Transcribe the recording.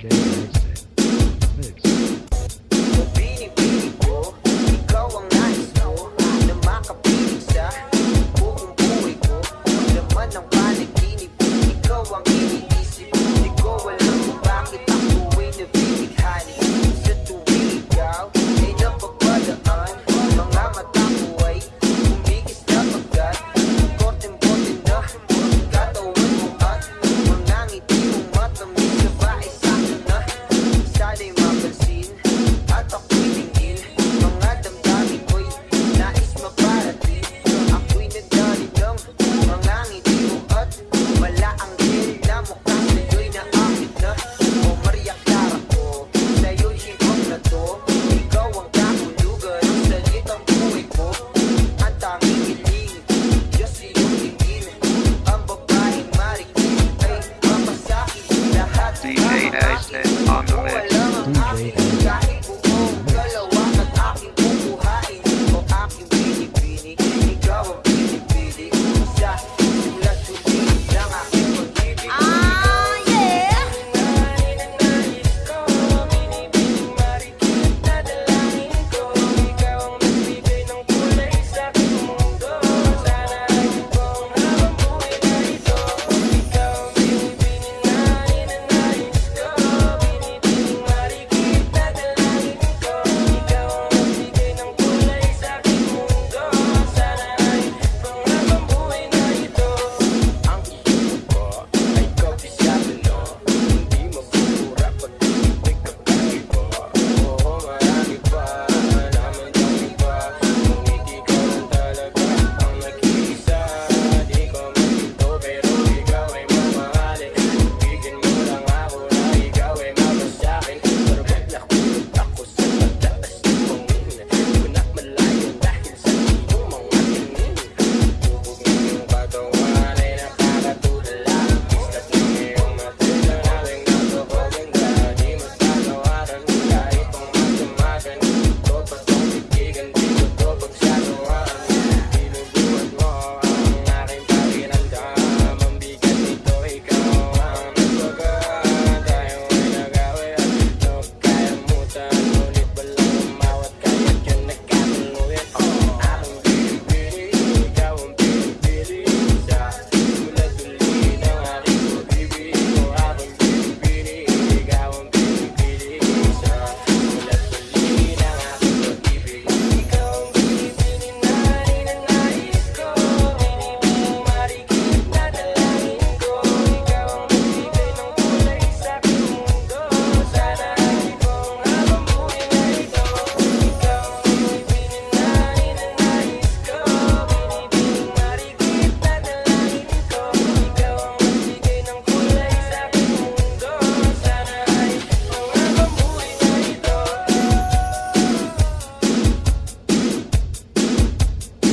Jay Wednesday.